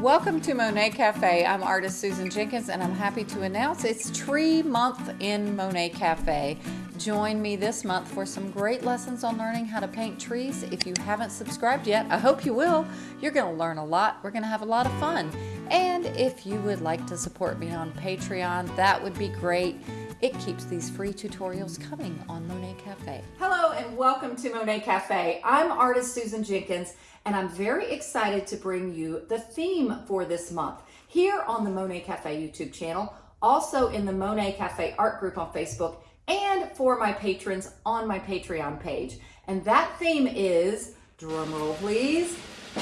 Welcome to Monet Cafe. I'm artist Susan Jenkins and I'm happy to announce it's Tree Month in Monet Cafe. Join me this month for some great lessons on learning how to paint trees. If you haven't subscribed yet, I hope you will. You're going to learn a lot. We're going to have a lot of fun. And if you would like to support me on Patreon, that would be great. It keeps these free tutorials coming on Monet Cafe. Hello and welcome to Monet Cafe. I'm artist Susan Jenkins and I'm very excited to bring you the theme for this month here on the Monet Cafe YouTube channel, also in the Monet Cafe art group on Facebook, and for my patrons on my Patreon page. And that theme is, drumroll please,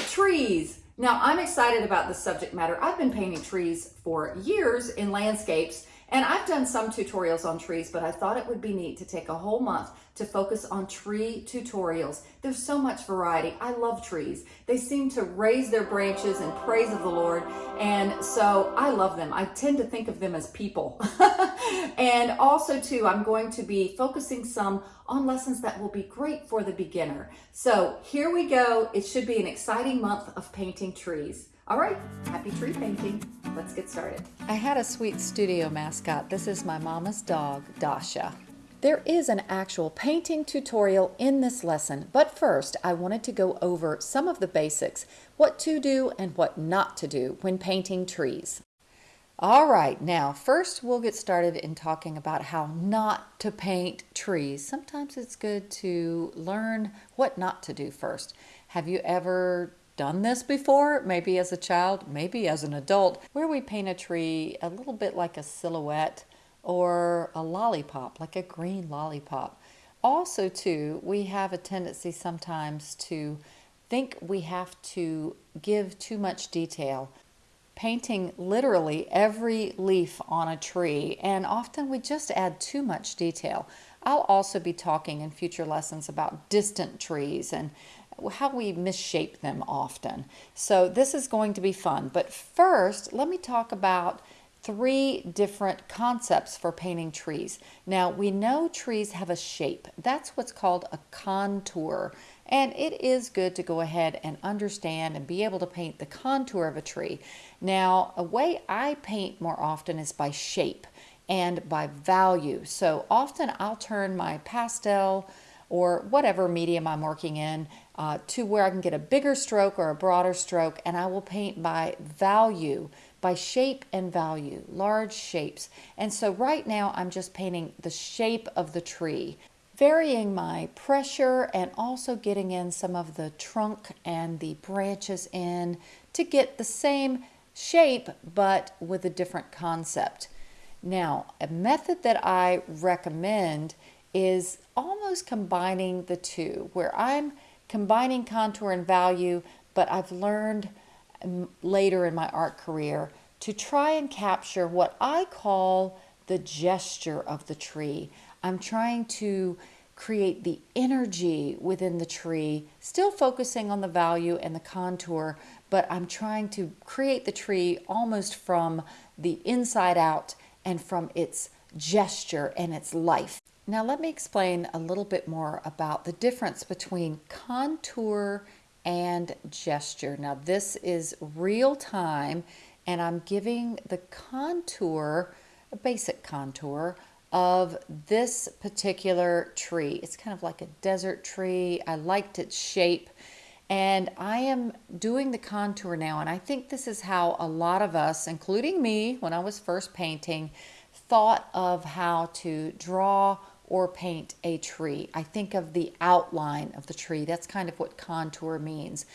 trees. Now I'm excited about the subject matter. I've been painting trees for years in landscapes and I've done some tutorials on trees, but I thought it would be neat to take a whole month to focus on tree tutorials. There's so much variety. I love trees. They seem to raise their branches in praise of the Lord. And so I love them. I tend to think of them as people. and also too, I'm going to be focusing some on lessons that will be great for the beginner. So here we go. It should be an exciting month of painting trees. All right, happy tree painting. Let's get started. I had a sweet studio mascot. This is my mama's dog, Dasha. There is an actual painting tutorial in this lesson, but first I wanted to go over some of the basics, what to do and what not to do when painting trees. All right, now first we'll get started in talking about how not to paint trees. Sometimes it's good to learn what not to do first. Have you ever done this before, maybe as a child, maybe as an adult, where we paint a tree a little bit like a silhouette or a lollipop, like a green lollipop. Also, too, we have a tendency sometimes to think we have to give too much detail, painting literally every leaf on a tree, and often we just add too much detail. I'll also be talking in future lessons about distant trees and how we misshape them often. So this is going to be fun. But first, let me talk about three different concepts for painting trees. Now, we know trees have a shape. That's what's called a contour. And it is good to go ahead and understand and be able to paint the contour of a tree. Now, a way I paint more often is by shape and by value. So often I'll turn my pastel or whatever medium I'm working in uh, to where I can get a bigger stroke or a broader stroke and I will paint by value, by shape and value, large shapes. And so right now I'm just painting the shape of the tree, varying my pressure and also getting in some of the trunk and the branches in to get the same shape but with a different concept. Now, a method that I recommend is almost combining the two, where I'm combining contour and value, but I've learned um, later in my art career to try and capture what I call the gesture of the tree. I'm trying to create the energy within the tree, still focusing on the value and the contour, but I'm trying to create the tree almost from the inside out and from its gesture and its life. Now let me explain a little bit more about the difference between contour and gesture. Now this is real time and I'm giving the contour, a basic contour of this particular tree. It's kind of like a desert tree. I liked its shape and I am doing the contour now and I think this is how a lot of us, including me when I was first painting, thought of how to draw or paint a tree. I think of the outline of the tree. That's kind of what contour means.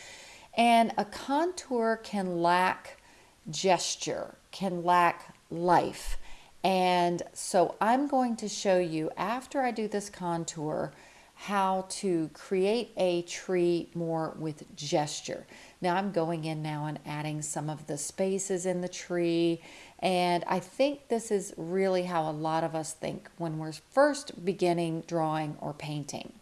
And a contour can lack gesture, can lack life. And so I'm going to show you after I do this contour how to create a tree more with gesture. Now I'm going in now and adding some of the spaces in the tree and I think this is really how a lot of us think when we're first beginning drawing or painting.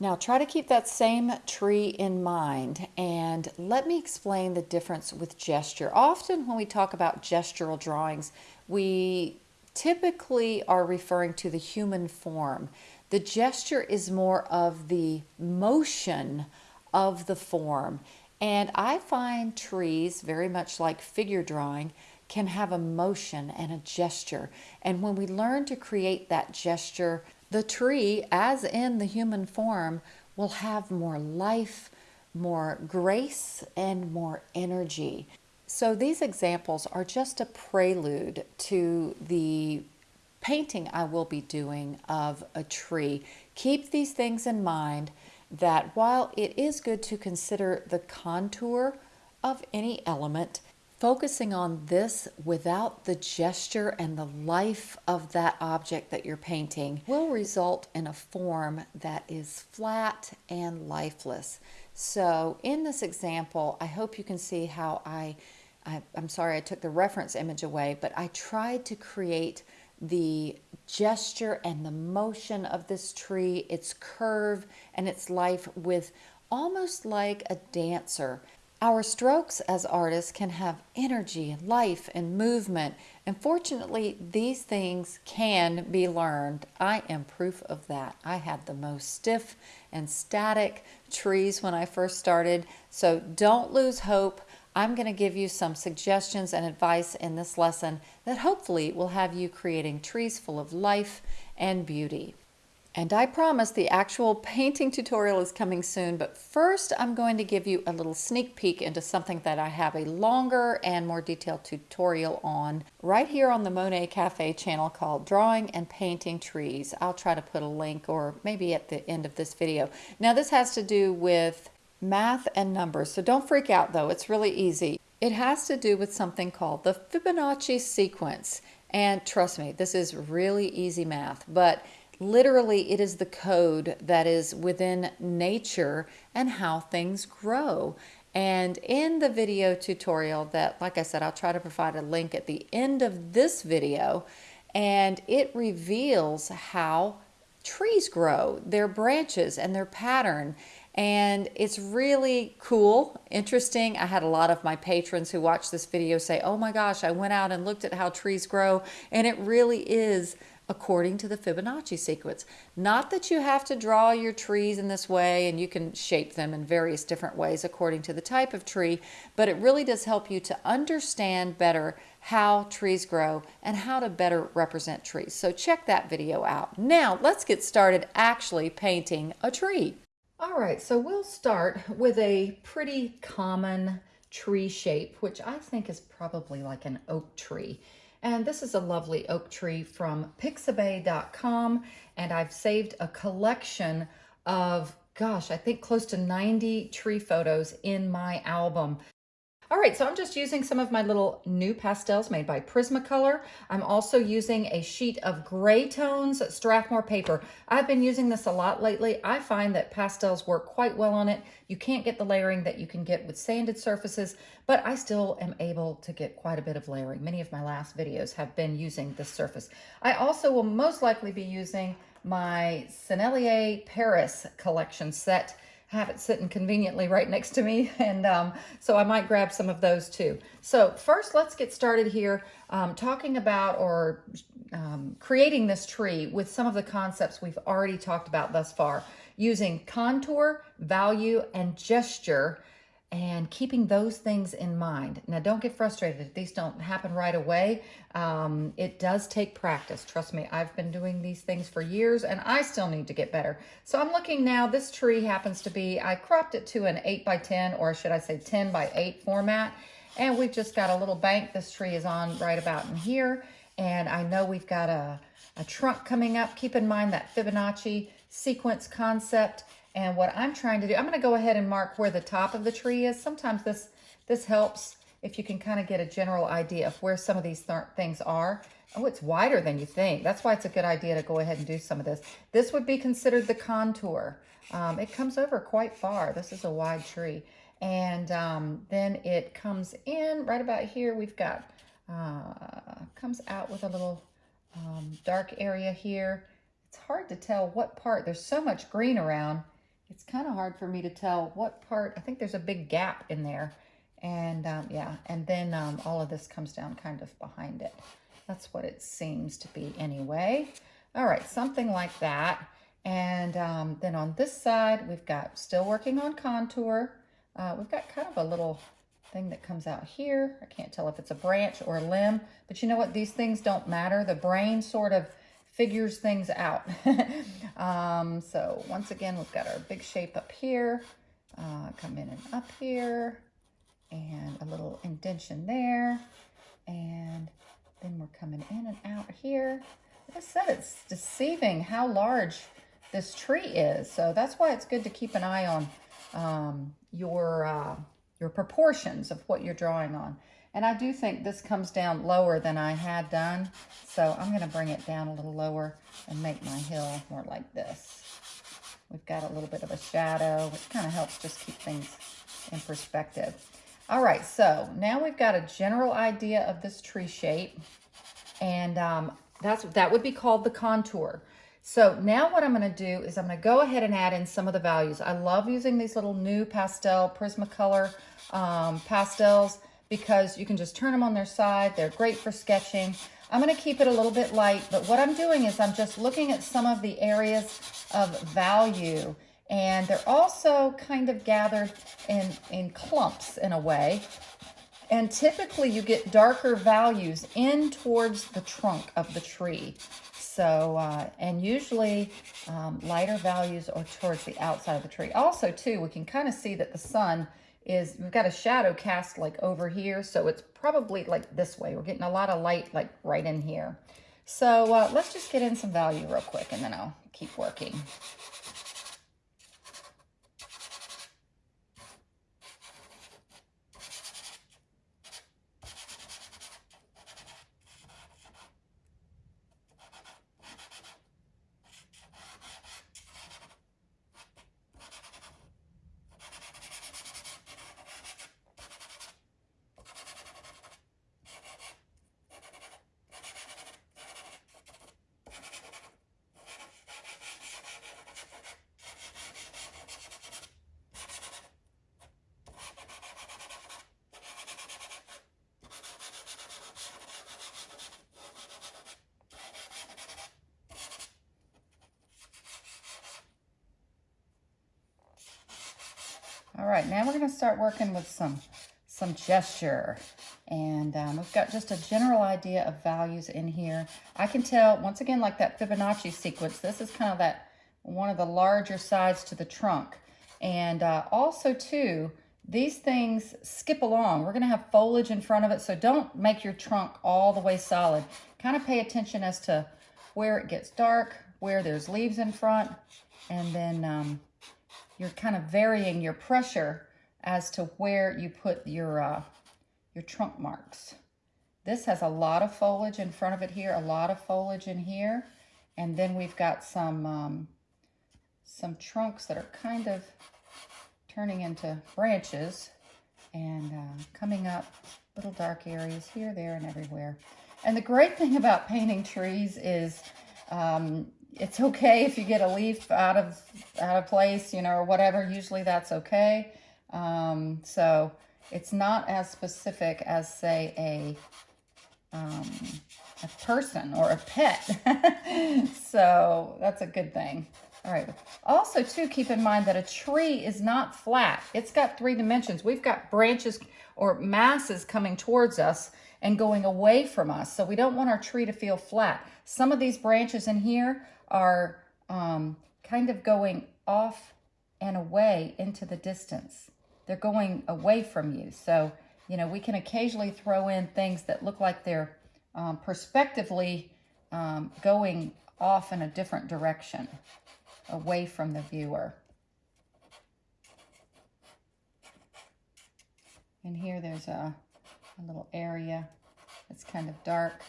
Now try to keep that same tree in mind and let me explain the difference with gesture. Often when we talk about gestural drawings, we typically are referring to the human form. The gesture is more of the motion of the form And I find trees, very much like figure drawing, can have a motion and a gesture. And when we learn to create that gesture, the tree, as in the human form, will have more life, more grace, and more energy. So these examples are just a prelude to the painting I will be doing of a tree. Keep these things in mind that while it is good to consider the contour of any element, focusing on this without the gesture and the life of that object that you're painting will result in a form that is flat and lifeless. So in this example, I hope you can see how I, I am sorry I took the reference image away, but I tried to create the gesture and the motion of this tree, its curve and its life with almost like a dancer. Our strokes as artists can have energy and life and movement, and fortunately, these things can be learned. I am proof of that. I had the most stiff and static trees when I first started, so don't lose hope. I'm going to give you some suggestions and advice in this lesson that hopefully will have you creating trees full of life and beauty. And I promise the actual painting tutorial is coming soon, but first I'm going to give you a little sneak peek into something that I have a longer and more detailed tutorial on right here on the Monet Cafe channel called Drawing and Painting Trees. I'll try to put a link or maybe at the end of this video. Now this has to do with math and numbers, so don't freak out though, it's really easy. It has to do with something called the Fibonacci sequence. And trust me, this is really easy math, but literally it is the code that is within nature and how things grow. And in the video tutorial that, like I said, I'll try to provide a link at the end of this video, and it reveals how trees grow, their branches and their pattern. And it's really cool, interesting. I had a lot of my patrons who watched this video say, oh my gosh, I went out and looked at how trees grow, and it really is according to the Fibonacci sequence. Not that you have to draw your trees in this way and you can shape them in various different ways according to the type of tree, but it really does help you to understand better how trees grow and how to better represent trees. So check that video out. Now let's get started actually painting a tree. All right, so we'll start with a pretty common tree shape, which I think is probably like an oak tree. And this is a lovely oak tree from pixabay.com. And I've saved a collection of, gosh, I think close to 90 tree photos in my album. All right, so I'm just using some of my little NuPastels made by Prismacolor. I'm also using a sheet of gray tones Strathmore paper. I've been using this a lot lately. I find that pastels work quite well on it. You can't get the layering that you can get with sanded surfaces, but I still am able to get quite a bit of layering. Many of my last videos have been using this surface. I also will most likely be using my Sennelier Paris collection set have it sitting conveniently right next to me. And um, so I might grab some of those too. So first, let's get started here um, talking about or um, creating this tree with some of the concepts we've already talked about thus far using contour, value, and gesture and keeping those things in mind. Now, don't get frustrated if these don't happen right away. Um, it does take practice. Trust me, I've been doing these things for years and I still need to get better. So I'm looking now, this tree happens to be, I cropped it to an 8 by 10 or should I say 10 by 8 format. And we've just got a little bank this tree is on right about in here. And I know we've got a, a trunk coming up. Keep in mind that Fibonacci sequence concept and what I'm trying to do, I'm going to go ahead and mark where the top of the tree is. Sometimes this, this helps if you can kind of get a general idea of where some of these th things are. Oh, it's wider than you think. That's why it's a good idea to go ahead and do some of this. This would be considered the contour. Um, it comes over quite far. This is a wide tree. And um, then it comes in right about here. We've got, uh, comes out with a little um, dark area here. It's hard to tell what part. There's so much green around it's kind of hard for me to tell what part. I think there's a big gap in there. And um, yeah, and then um, all of this comes down kind of behind it. That's what it seems to be anyway. All right, something like that. And um, then on this side, we've got still working on contour. Uh, we've got kind of a little thing that comes out here. I can't tell if it's a branch or a limb, but you know what? These things don't matter. The brain sort of figures things out. um, so once again, we've got our big shape up here. Uh, come in and up here and a little indention there. And then we're coming in and out here. Like I said, it's deceiving how large this tree is. So that's why it's good to keep an eye on um, your, uh, your proportions of what you're drawing on. And I do think this comes down lower than I had done. So I'm gonna bring it down a little lower and make my hill more like this. We've got a little bit of a shadow, which kind of helps just keep things in perspective. All right, so now we've got a general idea of this tree shape. And um, that's that would be called the contour. So now what I'm gonna do is I'm gonna go ahead and add in some of the values. I love using these little NuPastel Prismacolor um, pastels because you can just turn them on their side. They're great for sketching. I'm gonna keep it a little bit light, but what I'm doing is I'm just looking at some of the areas of value and they're also kind of gathered in, in clumps in a way. And typically you get darker values in towards the trunk of the tree. So, uh, and usually um, lighter values are towards the outside of the tree. Also too, we can kind of see that the sun is, we've got a shadow cast like over here. So it's probably like this way. We're getting a lot of light like right in here. So uh, let's just get in some value real quick and then I'll keep working. Right, now we're gonna start working with some, some gesture. And um, we've got just a general idea of values in here. I can tell, once again, like that Fibonacci sequence, this is kind of that one of the larger sides to the trunk. And uh, also too, these things skip along. We're gonna have foliage in front of it, so don't make your trunk all the way solid. Kind of pay attention as to where it gets dark, where there's leaves in front, and then um, you're kind of varying your pressure as to where you put your, uh, your trunk marks. This has a lot of foliage in front of it here, a lot of foliage in here. And then we've got some, um, some trunks that are kind of turning into branches and uh, coming up little dark areas here, there, and everywhere. And the great thing about painting trees is um, it's okay if you get a leaf out of out of place, you know, or whatever. Usually that's okay. Um, so it's not as specific as, say, a um, a person or a pet. so that's a good thing. All right. Also, too, keep in mind that a tree is not flat. It's got three dimensions. We've got branches or masses coming towards us and going away from us. So we don't want our tree to feel flat. Some of these branches in here are um, kind of going off and away into the distance. They're going away from you. So, you know, we can occasionally throw in things that look like they're um, perspectively um, going off in a different direction, away from the viewer. And here there's a, a little area that's kind of dark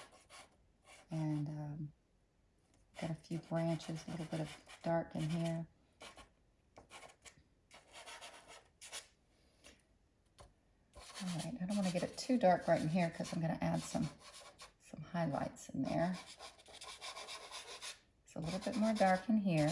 and um, Got a few branches, a little bit of dark in here. All right, I don't want to get it too dark right in here because I'm going to add some, some highlights in there. It's a little bit more dark in here.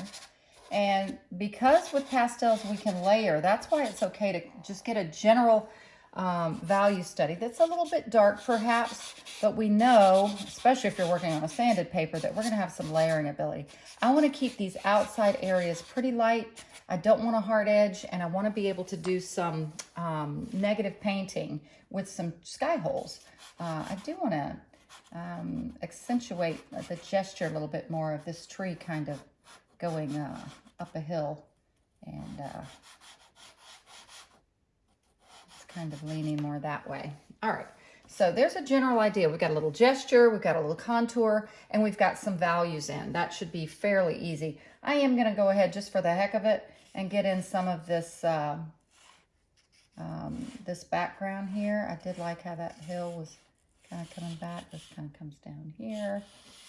And because with pastels we can layer, that's why it's okay to just get a general um, value study that's a little bit dark perhaps, but we know, especially if you're working on a sanded paper, that we're gonna have some layering ability. I wanna keep these outside areas pretty light. I don't want a hard edge and I wanna be able to do some um, negative painting with some sky holes. Uh, I do wanna um, accentuate the gesture a little bit more of this tree kind of going uh, up a hill and uh, it's kind of leaning more that way. All right, so there's a general idea. We've got a little gesture, we've got a little contour, and we've got some values in. That should be fairly easy. I am gonna go ahead just for the heck of it and get in some of this uh, um, this background here. I did like how that hill was kind of coming back. This kind of comes down here,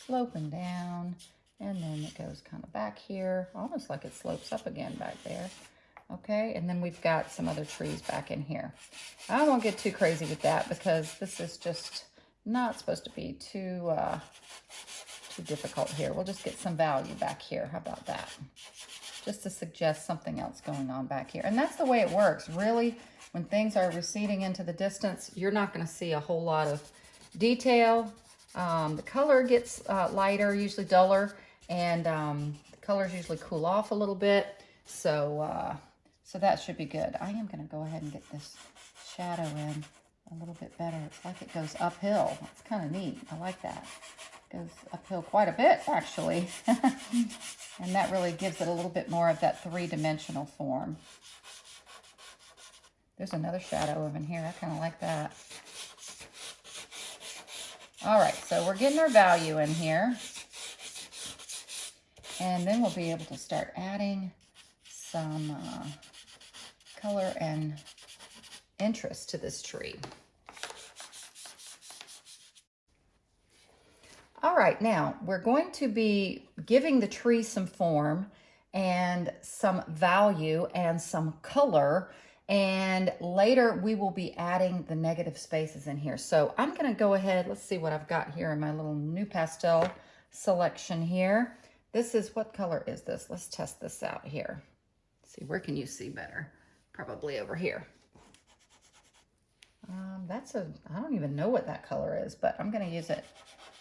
sloping down, and then it goes kind of back here, almost like it slopes up again back there. Okay, and then we've got some other trees back in here. I won't get too crazy with that because this is just not supposed to be too, uh, too difficult here. We'll just get some value back here. How about that? Just to suggest something else going on back here. And that's the way it works. Really, when things are receding into the distance, you're not going to see a whole lot of detail. Um, the color gets uh, lighter, usually duller, and um, the colors usually cool off a little bit. So, uh, so that should be good. I am going to go ahead and get this shadow in a little bit better. It's like it goes uphill. It's kind of neat. I like that. It goes uphill quite a bit, actually. and that really gives it a little bit more of that three-dimensional form. There's another shadow over in here. I kind of like that. All right, so we're getting our value in here. And then we'll be able to start adding some uh, color and interest to this tree. All right, now we're going to be giving the tree some form and some value and some color and later we will be adding the negative spaces in here. So I'm gonna go ahead, let's see what I've got here in my little NuPastel selection here. This is, what color is this? Let's test this out here. See, where can you see better? Probably over here. Um, that's a, I don't even know what that color is, but I'm gonna use it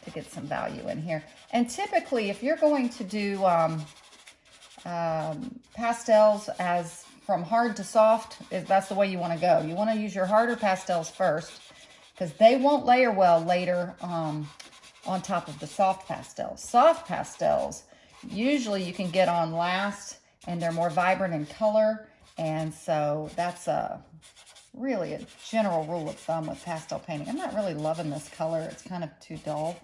to get some value in here. And typically, if you're going to do um, um, pastels as from hard to soft, that's the way you want to go. You want to use your harder pastels first because they won't layer well later um, on top of the soft pastels. Soft pastels, usually you can get on last and they're more vibrant in color. And so that's a really a general rule of thumb with pastel painting. I'm not really loving this color. It's kind of too dull,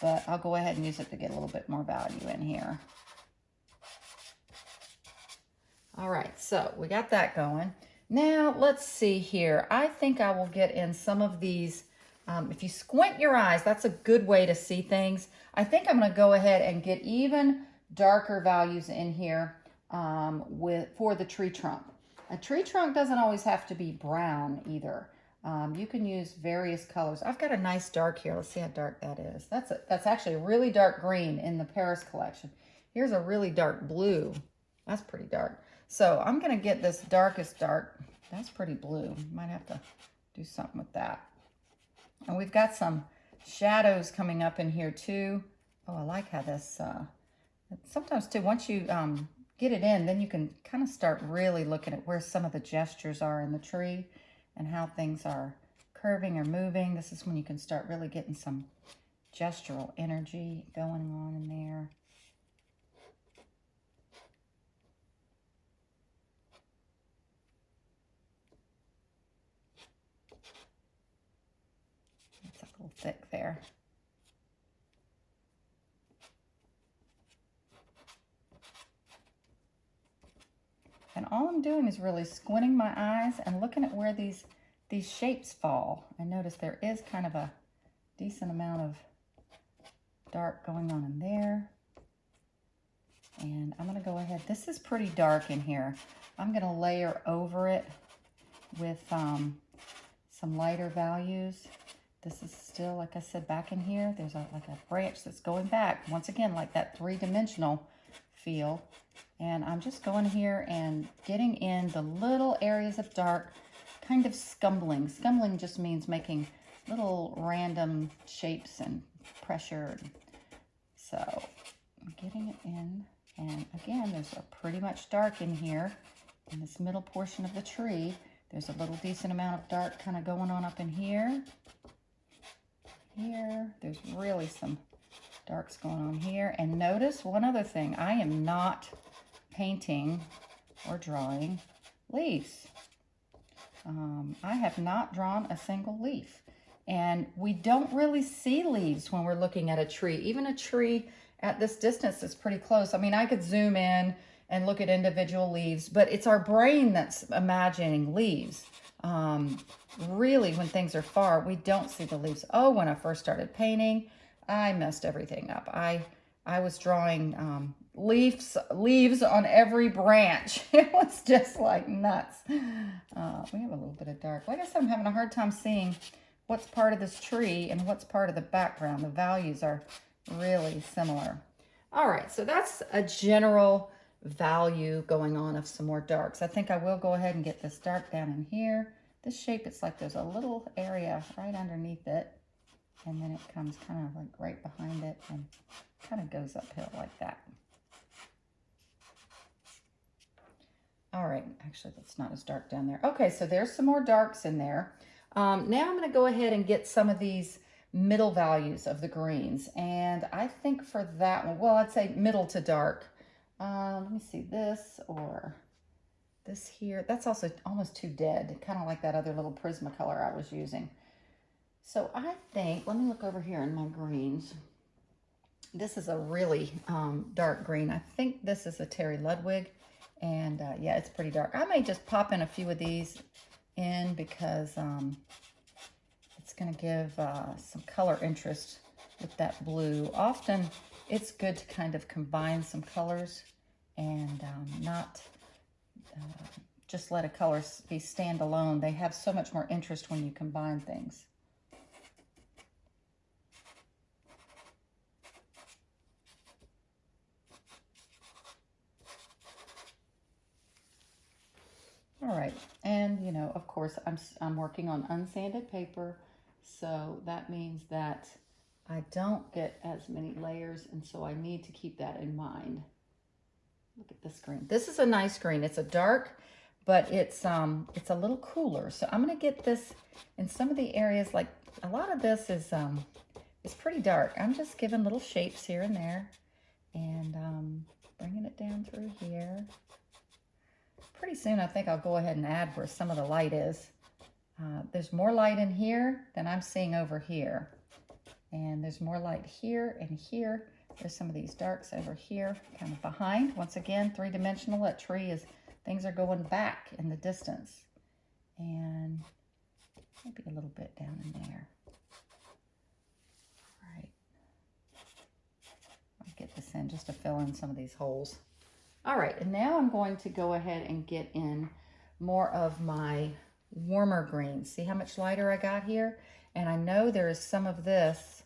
but I'll go ahead and use it to get a little bit more value in here. All right, so we got that going. Now, let's see here. I think I will get in some of these. Um, if you squint your eyes, that's a good way to see things. I think I'm going to go ahead and get even darker values in here um, with for the tree trunk. A tree trunk doesn't always have to be brown either. Um, you can use various colors. I've got a nice dark here. Let's see how dark that is. That's a, that's actually a really dark green in the Paris collection. Here's a really dark blue. That's pretty dark. So I'm going to get this darkest dark. That's pretty blue. Might have to do something with that. And we've got some shadows coming up in here too. Oh, I like how this, uh, sometimes too, once you um, get it in, then you can kind of start really looking at where some of the gestures are in the tree and how things are curving or moving. This is when you can start really getting some gestural energy going on in there. It's a little thick there. And all I'm doing is really squinting my eyes and looking at where these, these shapes fall. I notice there is kind of a decent amount of dark going on in there. And I'm going to go ahead. This is pretty dark in here. I'm going to layer over it with um, some lighter values. This is still, like I said, back in here, there's a, like a branch that's going back. Once again, like that three-dimensional feel. And I'm just going here and getting in the little areas of dark, kind of scumbling. Scumbling just means making little random shapes and pressure. So I'm getting it in. And again, there's a pretty much dark in here in this middle portion of the tree. There's a little decent amount of dark kind of going on up in here. Here, there's really some darks going on here. And notice one other thing, I am not painting or drawing leaves. Um, I have not drawn a single leaf. And we don't really see leaves when we're looking at a tree. Even a tree at this distance is pretty close. I mean, I could zoom in and look at individual leaves, but it's our brain that's imagining leaves. Um, really, when things are far, we don't see the leaves. Oh, when I first started painting, I messed everything up. I I was drawing um, leaves leaves on every branch. It was just like nuts. Uh, we have a little bit of dark. Like I said, I'm having a hard time seeing what's part of this tree and what's part of the background. The values are really similar. All right, so that's a general value going on of some more darks. I think I will go ahead and get this dark down in here. This shape, it's like there's a little area right underneath it. And then it comes kind of like right behind it and kind of goes uphill like that. All right, actually that's not as dark down there. Okay, so there's some more darks in there. Um, now I'm gonna go ahead and get some of these middle values of the greens. And I think for that one, well, I'd say middle to dark. Uh, let me see this or this here. That's also almost too dead, kind of like that other little Prismacolor I was using. So I think, let me look over here in my greens. This is a really um, dark green. I think this is a Terry Ludwig. And uh, yeah, it's pretty dark. I may just pop in a few of these in because um, it's going to give uh, some color interest with that blue. Often it's good to kind of combine some colors and um, not uh, just let a color be standalone. They have so much more interest when you combine things. All right, and you know, of course, I'm, I'm working on unsanded paper, so that means that I don't get as many layers, and so I need to keep that in mind. Look at this green. This is a nice green. It's a dark, but it's um it's a little cooler. So I'm gonna get this in some of the areas, like a lot of this is um is pretty dark. I'm just giving little shapes here and there, and um, bringing it down through here pretty soon I think I'll go ahead and add where some of the light is. Uh, there's more light in here than I'm seeing over here. And there's more light here and here. There's some of these darks over here, kind of behind. Once again, three-dimensional. That tree is, things are going back in the distance. And maybe a little bit down in there. All right. I'll get this in just to fill in some of these holes. All right, and now I'm going to go ahead and get in more of my warmer greens. See how much lighter I got here? And I know there is some of this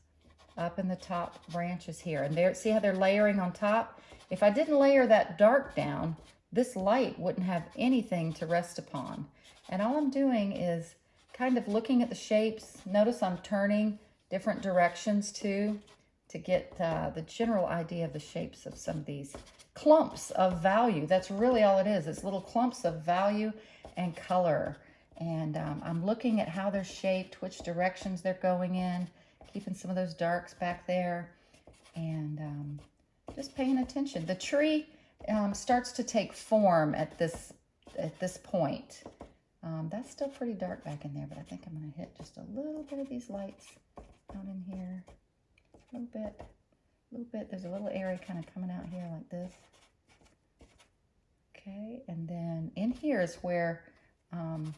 up in the top branches here. And there, see how they're layering on top? If I didn't layer that dark down, this light wouldn't have anything to rest upon. And all I'm doing is kind of looking at the shapes. Notice I'm turning different directions too to get uh, the general idea of the shapes of some of these clumps of value. That's really all it is. It's little clumps of value and color. And um, I'm looking at how they're shaped, which directions they're going in, keeping some of those darks back there, and um, just paying attention. The tree um, starts to take form at this at this point. Um, that's still pretty dark back in there, but I think I'm going to hit just a little bit of these lights down in here. A little bit little bit, there's a little area kind of coming out here like this. Okay, and then in here is where um,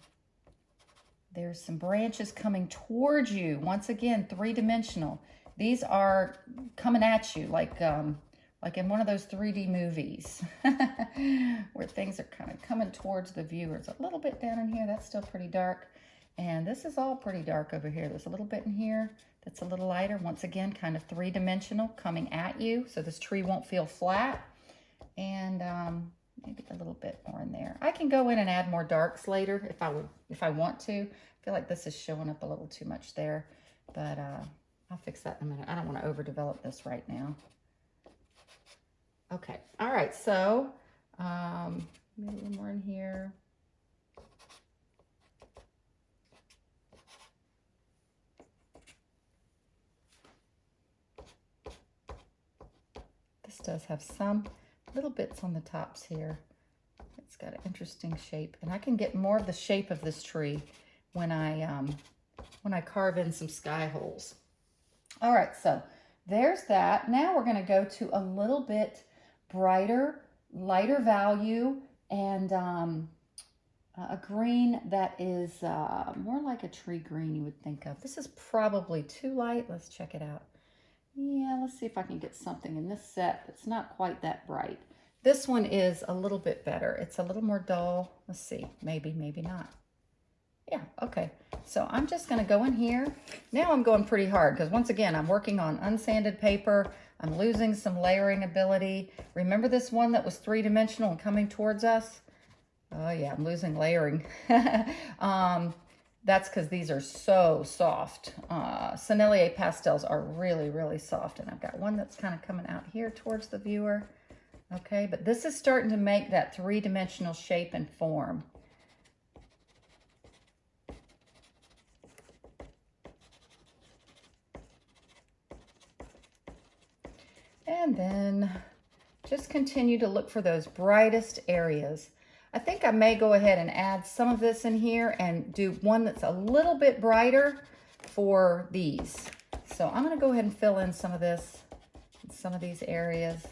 there's some branches coming towards you. Once again, three-dimensional. These are coming at you like um, like in one of those 3D movies where things are kind of coming towards the viewers. A little bit down in here, that's still pretty dark. And this is all pretty dark over here. There's a little bit in here that's a little lighter. Once again, kind of three-dimensional coming at you, so this tree won't feel flat. And um, maybe a little bit more in there. I can go in and add more darks later if I would, if I want to. I feel like this is showing up a little too much there, but uh, I'll fix that in a minute. I don't want to overdevelop this right now. Okay, all right, so um, maybe a little more in here. Does have some little bits on the tops here. It's got an interesting shape, and I can get more of the shape of this tree when I um, when I carve in some sky holes. All right, so there's that. Now we're going to go to a little bit brighter, lighter value, and um, a green that is uh, more like a tree green you would think of. This is probably too light. Let's check it out. Yeah, let's see if I can get something in this set that's not quite that bright. This one is a little bit better. It's a little more dull. Let's see, maybe, maybe not. Yeah, okay. So I'm just gonna go in here. Now I'm going pretty hard because once again, I'm working on unsanded paper. I'm losing some layering ability. Remember this one that was three-dimensional and coming towards us? Oh yeah, I'm losing layering. um, that's because these are so soft. Uh, Sennelier pastels are really, really soft. And I've got one that's kind of coming out here towards the viewer. Okay, but this is starting to make that three-dimensional shape and form. And then just continue to look for those brightest areas. I think I may go ahead and add some of this in here and do one that's a little bit brighter for these. So I'm going to go ahead and fill in some of this, some of these areas.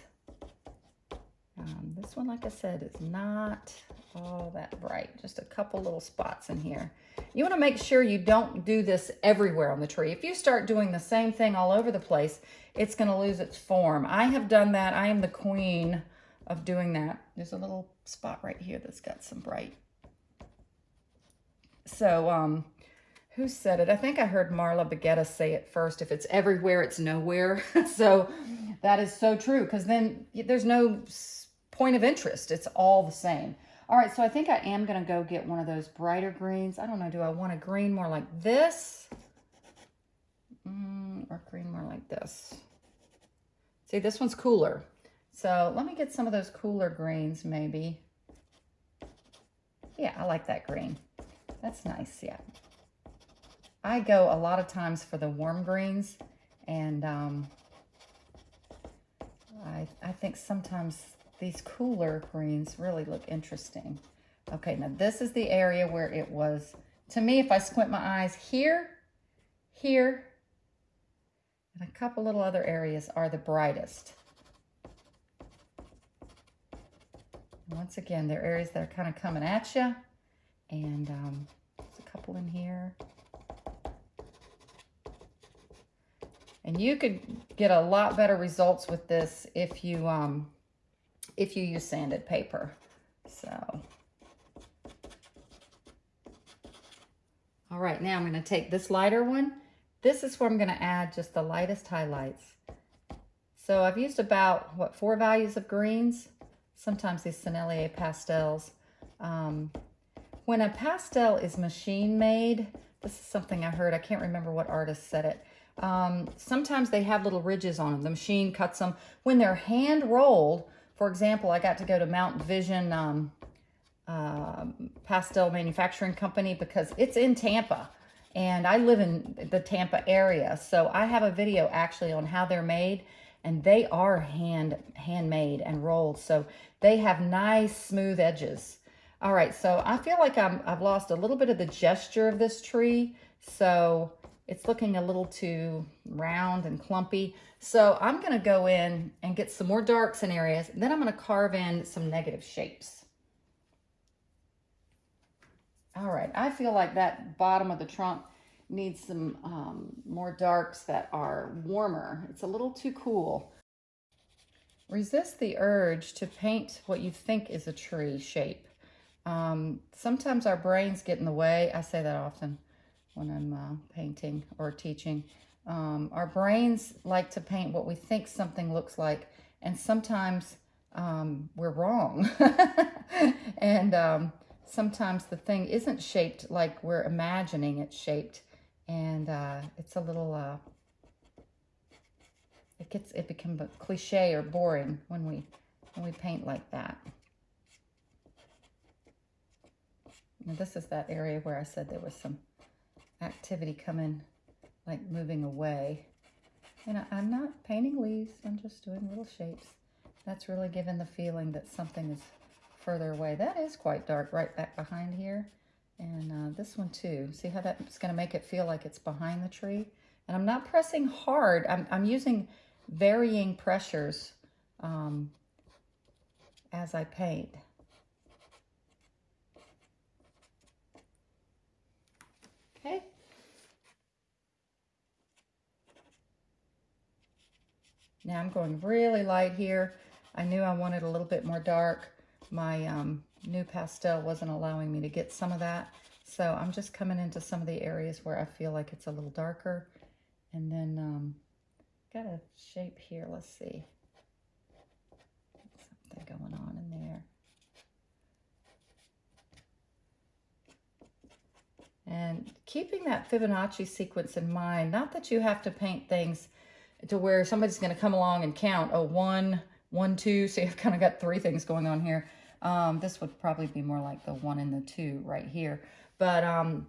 Um, this one, like I said, is not all that bright. Just a couple little spots in here. You want to make sure you don't do this everywhere on the tree. If you start doing the same thing all over the place, it's going to lose its form. I have done that. I am the queen of doing that. There's a little spot right here that's got some bright. So, um, who said it? I think I heard Marla Baggetta say it first. If it's everywhere, it's nowhere. so that is so true because then there's no point of interest. It's all the same. All right, so I think I am going to go get one of those brighter greens. I don't know, do I want a green more like this? Mm, or green more like this? See, this one's cooler. So let me get some of those cooler greens maybe. Yeah, I like that green. That's nice, yeah. I go a lot of times for the warm greens and um, I, I think sometimes these cooler greens really look interesting. Okay, now this is the area where it was, to me, if I squint my eyes here, here, and a couple little other areas are the brightest. Once again, there are areas that are kind of coming at you. And um, there's a couple in here. And you could get a lot better results with this if you um, if you use sanded paper. So, all right, now I'm going to take this lighter one. This is where I'm going to add just the lightest highlights. So I've used about, what, four values of greens sometimes these Sennelier pastels. Um, when a pastel is machine made, this is something I heard, I can't remember what artist said it. Um, sometimes they have little ridges on them. The machine cuts them. When they're hand rolled, for example, I got to go to Mount Vision um, uh, Pastel Manufacturing Company because it's in Tampa and I live in the Tampa area. So I have a video actually on how they're made and they are hand handmade and rolled. So they have nice smooth edges. All right, so I feel like I'm, I've lost a little bit of the gesture of this tree. So it's looking a little too round and clumpy. So I'm gonna go in and get some more darks in areas. Then I'm gonna carve in some negative shapes. All right, I feel like that bottom of the trunk needs some um, more darks that are warmer. It's a little too cool. Resist the urge to paint what you think is a tree shape. Um, sometimes our brains get in the way. I say that often when I'm uh, painting or teaching. Um, our brains like to paint what we think something looks like. And sometimes um, we're wrong. and um, sometimes the thing isn't shaped like we're imagining it's shaped. And uh, it's a little, uh, it gets, it becomes cliche or boring when we, when we paint like that. Now this is that area where I said there was some activity coming, like moving away. And I, am not painting leaves, I'm just doing little shapes. That's really giving the feeling that something is further away. That is quite dark right back behind here. And uh, this one too. See how that's going to make it feel like it's behind the tree? And I'm not pressing hard. I'm, I'm using varying pressures um, as I paint. Okay. Now I'm going really light here. I knew I wanted a little bit more dark. My um, NuPastel wasn't allowing me to get some of that. So I'm just coming into some of the areas where I feel like it's a little darker. And then um, got a shape here. Let's see. Something going on in there. And keeping that Fibonacci sequence in mind, not that you have to paint things to where somebody's going to come along and count, oh, one, one, two. So you've kind of got three things going on here. Um, this would probably be more like the one and the two right here. But um,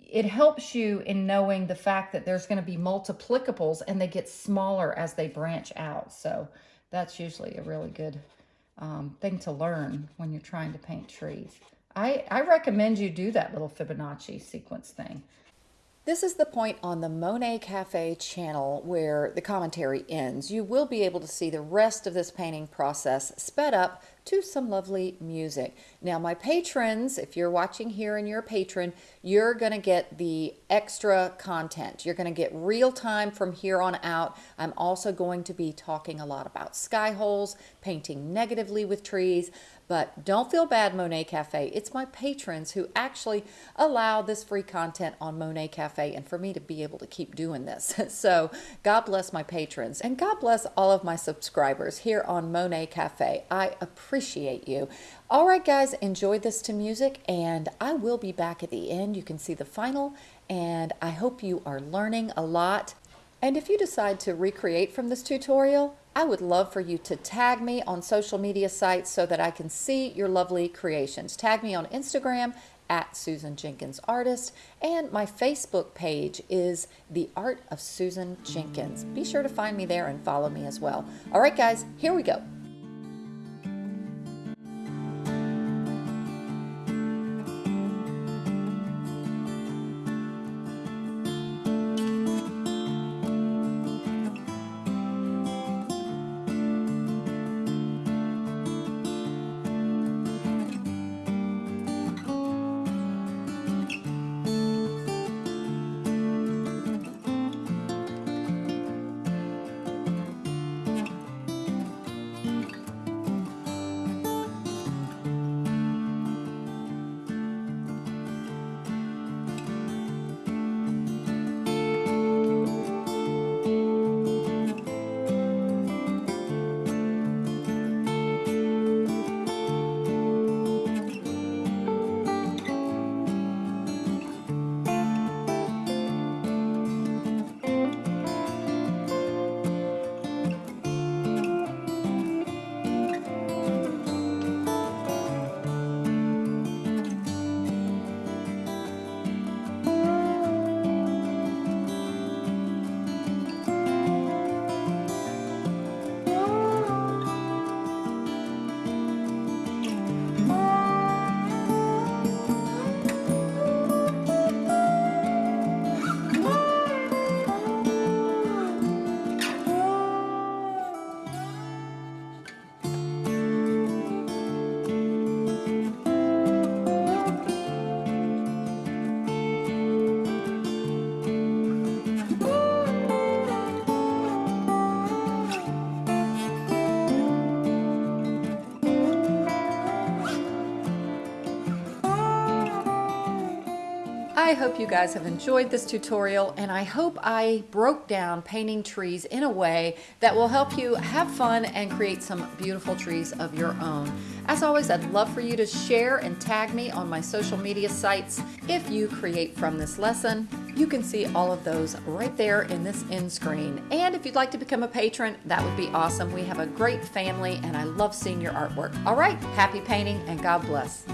it helps you in knowing the fact that there's going to be multiplicables and they get smaller as they branch out. So that's usually a really good um, thing to learn when you're trying to paint trees. I, I recommend you do that little Fibonacci sequence thing. This is the point on the Monet Cafe channel where the commentary ends. You will be able to see the rest of this painting process sped up to some lovely music. Now my patrons, if you're watching here and you're a patron, you're going to get the extra content. You're going to get real time from here on out. I'm also going to be talking a lot about sky holes, painting negatively with trees, but don't feel bad, Monet Cafe. It's my patrons who actually allow this free content on Monet Cafe and for me to be able to keep doing this. so God bless my patrons and God bless all of my subscribers here on Monet Cafe. I appreciate you. All right, guys, enjoy this to music and I will be back at the end. You can see the final and I hope you are learning a lot. And if you decide to recreate from this tutorial, I would love for you to tag me on social media sites so that I can see your lovely creations. Tag me on Instagram at Susan Jenkins Artist, and my Facebook page is The Art of Susan Jenkins. Be sure to find me there and follow me as well. All right, guys, here we go. I hope you guys have enjoyed this tutorial and I hope I broke down painting trees in a way that will help you have fun and create some beautiful trees of your own. As always, I'd love for you to share and tag me on my social media sites if you create from this lesson. You can see all of those right there in this end screen. And if you'd like to become a patron, that would be awesome. We have a great family and I love seeing your artwork. All right, happy painting and God bless.